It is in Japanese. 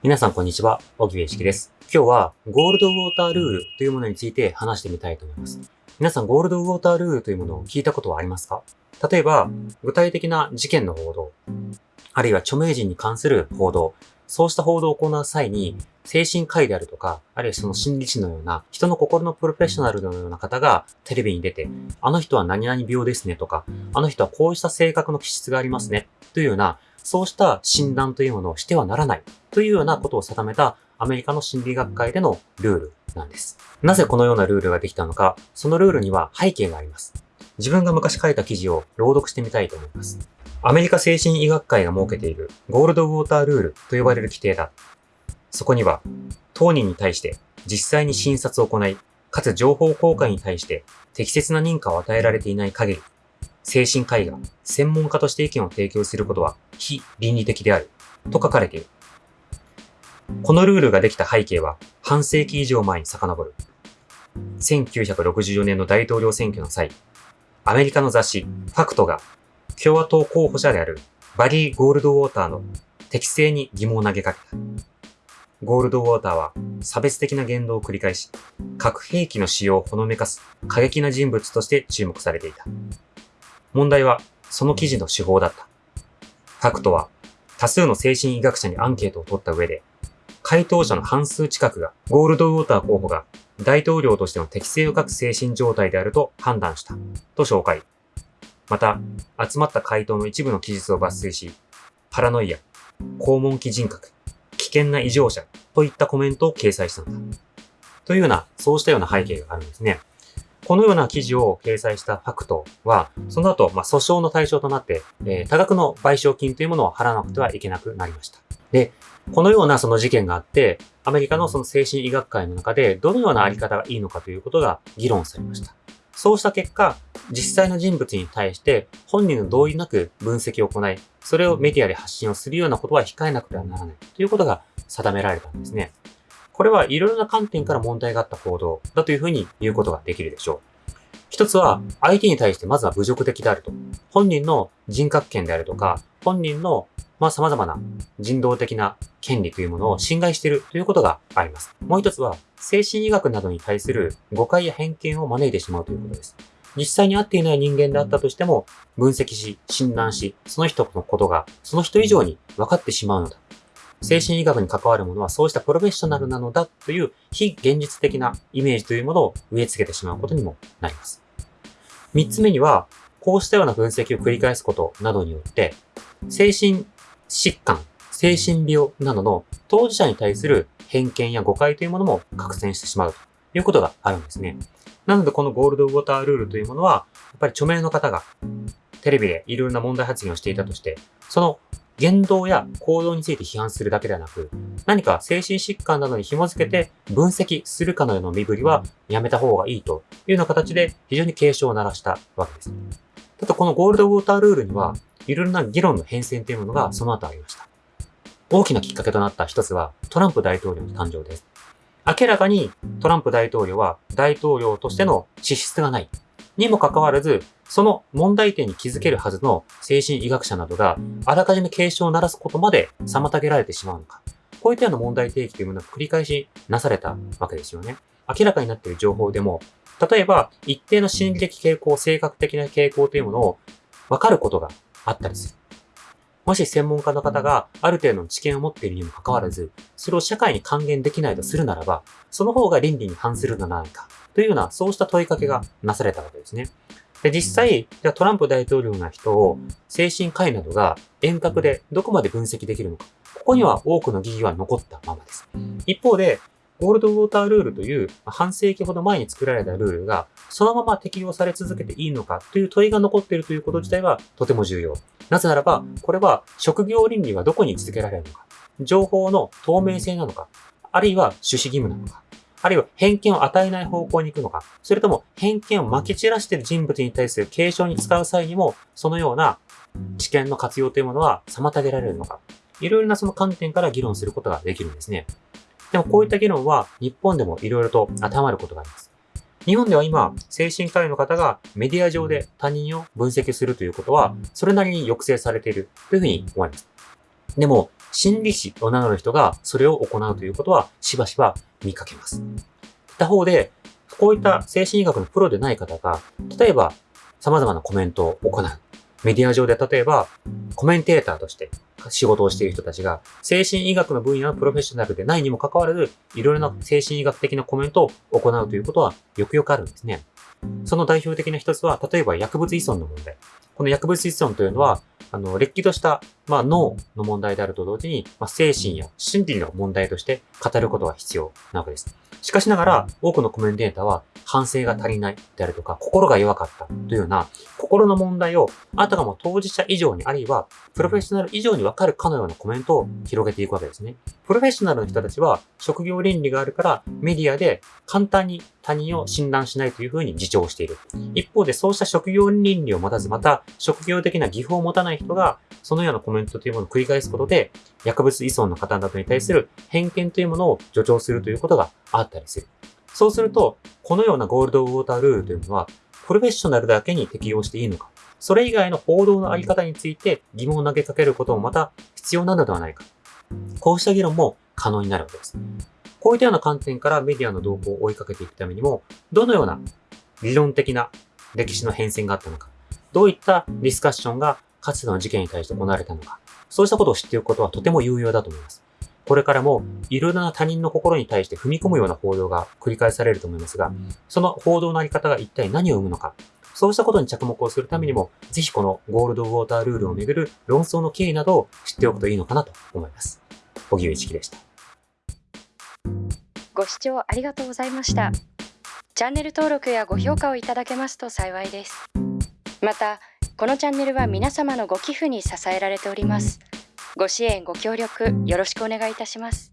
皆さんこんにちは、小木部式です。今日はゴールドウォータールールというものについて話してみたいと思います。皆さんゴールドウォータールールというものを聞いたことはありますか？例えば、具体的な事件の報道、あるいは著名人に関する報道、そうした報道を行う際に、精神科医であるとか、あるいはその心理師のような、人の心のプロフェッショナルのような方がテレビに出て、あの人は何々病ですねとか、あの人はこうした性格の気質がありますね、というような、そうした診断というものをしてはならないというようなことを定めたアメリカの心理学会でのルールなんです。なぜこのようなルールができたのか、そのルールには背景があります。自分が昔書いた記事を朗読してみたいと思います。アメリカ精神医学会が設けているゴールドウォータールールと呼ばれる規定だ。そこには、当人に対して実際に診察を行い、かつ情報公開に対して適切な認可を与えられていない限り、精神科医が専門家として意見を提供することは非倫理的であると書かれている。このルールができた背景は半世紀以上前に遡る。1964年の大統領選挙の際、アメリカの雑誌ファクトが共和党候補者であるバリー・ゴールドウォーターの適正に疑問を投げかけた。ゴールドウォーターは差別的な言動を繰り返し、核兵器の使用をほのめかす過激な人物として注目されていた。問題はその記事の手法だった。ファクトは多数の精神医学者にアンケートを取った上で、回答者の半数近くがゴールドウォーター候補が大統領としての適性を欠く精神状態であると判断したと紹介。また、集まった回答の一部の記述を抜粋し、パラノイア、肛門期人格、危険な異常者といったコメントを掲載したのだ。というような、そうしたような背景があるんですね。このような記事を掲載したファクトは、その後、まあ、訴訟の対象となって、えー、多額の賠償金というものを払わなくてはいけなくなりました。で、このようなその事件があって、アメリカのその精神医学会の中でどのようなあり方がいいのかということが議論されました。そうした結果、実際の人物に対して本人の同意なく分析を行い、それをメディアで発信をするようなことは控えなくてはならないということが定められたんですね。これはいろいろな観点から問題があった報道だというふうに言うことができるでしょう。一つは、相手に対してまずは侮辱的であると。本人の人格権であるとか、本人の、まあ、様々な人道的な権利というものを侵害しているということがあります。もう一つは、精神医学などに対する誤解や偏見を招いてしまうということです。実際に会っていない人間であったとしても、分析し、診断し、その人のことが、その人以上に分かってしまうのだ。精神医学に関わるものはそうしたプロフェッショナルなのだという非現実的なイメージというものを植え付けてしまうことにもなります。三つ目には、こうしたような分析を繰り返すことなどによって、精神疾患、精神病などの当事者に対する偏見や誤解というものも拡散してしまうということがあるんですね。なのでこのゴールドウォータールールというものは、やっぱり著名の方がテレビでいろんな問題発言をしていたとして、その言動や行動について批判するだけではなく、何か精神疾患などに紐づけて分析するかのような身振りはやめた方がいいというような形で非常に警鐘を鳴らしたわけです。ただこのゴールドウォータールールには、いろいろな議論の変遷というものがその後ありました。大きなきっかけとなった一つは、トランプ大統領の誕生です。明らかにトランプ大統領は大統領としての資質がない。にもかかわらず、その問題点に気づけるはずの精神医学者などが、あらかじめ警鐘を鳴らすことまで妨げられてしまうのか。こういったような問題提起というものが繰り返しなされたわけですよね。明らかになっている情報でも、例えば、一定の心理的傾向、性格的な傾向というものを分かることがあったりする。もし専門家の方がある程度の知見を持っているにもかかわらず、それを社会に還元できないとするならば、その方が倫理に反するのではないか、というような、そうした問いかけがなされたわけですね。で、実際、じゃトランプ大統領の人を精神科医などが遠隔でどこまで分析できるのか。ここには多くの疑義は残ったままです。一方で、ゴールドウォータールールという半世紀ほど前に作られたルールがそのまま適用され続けていいのかという問いが残っているということ自体はとても重要。なぜならば、これは職業倫理はどこに続けられるのか、情報の透明性なのか、あるいは趣旨義務なのか、あるいは偏見を与えない方向に行くのか、それとも偏見を撒き散らしている人物に対する継承に使う際にも、そのような知見の活用というものは妨げられるのか、いろいろなその観点から議論することができるんですね。でもこういった議論は日本でもいろいろと当てはまることがあります。日本では今、精神科医の方がメディア上で他人を分析するということは、それなりに抑制されているというふうに思います。でも、心理師を名乗る人がそれを行うということはしばしば見かけます。他方で、こういった精神医学のプロでない方が、例えば様々なコメントを行う。メディア上で例えばコメンテーターとして仕事をしている人たちが、精神医学の分野のプロフェッショナルでないにもかかわらず、いろいろな精神医学的なコメントを行うということはよくよくあるんですね。その代表的な一つは、例えば薬物依存の問題。この薬物依存というのは、あの、劣気とした、まあ、脳の問題であると同時に、まあ、精神や心理の問題として語ることが必要なわけです。しかしながら、多くのコメンテーターは、反省が足りないであるとか、心が弱かったというような、心の問題を、あたかも当事者以上に、あるいは、プロフェッショナル以上にわかるかのようなコメントを広げていくわけですね。プロフェッショナルの人たちは、職業倫理があるから、メディアで簡単に他人を診断しないというふうに自重している。一方で、そうした職業倫理を持たず、また、職業的な技法を持たないない人が、そのようなコメントというものを繰り返すことで、薬物依存の方などに対する偏見というものを助長するということがあったりする。そうすると、このようなゴールドウォータールールというのは、プロフェッショナルだけに適用していいのか、それ以外の報道のあり方について疑問を投げかけることもまた必要なのではないか。こうした議論も可能になるわけです。こういったような観点からメディアの動向を追いかけていくためにも、どのような理論的な歴史の変遷があったのか、どういったディスカッションがかつての事件に対して行われたのか、そうしたことを知っておくことはとても有用だと思います。これからもいろいろな他人の心に対して踏み込むような報道が繰り返されると思いますが、その報道のあり方が一体何を生むのか、そうしたことに着目をするためにも、ぜひこのゴールドウォータールールをめぐる論争の経緯などを知っておくといいのかなと思います。小木上一樹でした。ご視聴ありがとうございました。チャンネル登録やご評価をいただけますと幸いです。また、このチャンネルは皆様のご寄付に支えられております。ご支援ご協力よろしくお願いいたします